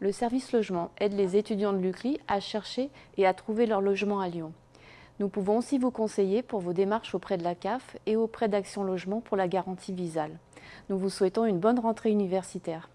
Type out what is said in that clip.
le service logement aide les étudiants de l'UCRI à chercher et à trouver leur logement à Lyon. Nous pouvons aussi vous conseiller pour vos démarches auprès de la CAF et auprès d'Action Logement pour la garantie visale. Nous vous souhaitons une bonne rentrée universitaire.